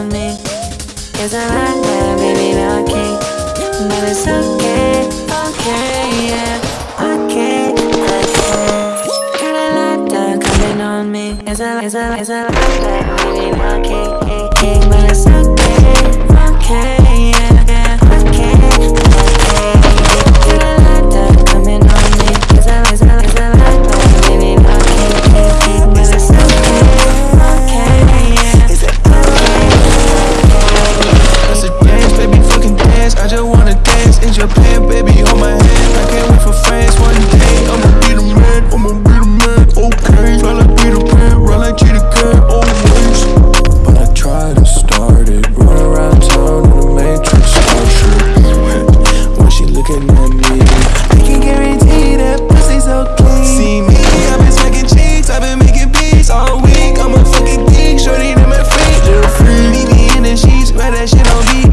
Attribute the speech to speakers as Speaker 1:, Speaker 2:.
Speaker 1: on me. It's a lot that baby, okay. But it's okay, okay, yeah. Okay, okay. A lot that coming on me. It's a, it's a, it's a lot that baby,
Speaker 2: fucking. I just wanna dance in Japan, baby, hold my hand. I can't wait for France one day. I'ma be the man, I'ma be the man, okay. Fly like Peter Pan, run like Cheetah Can, always. But I tried and started, run around town in a Matrix Starship. when she looking at me, I can guarantee that pussy's clean. See me, I've been smacking cheeks, I've been making beats all week. I'm a fucking geek, shorty in my feet, little free. Meet me in the sheets, where that shit on beat,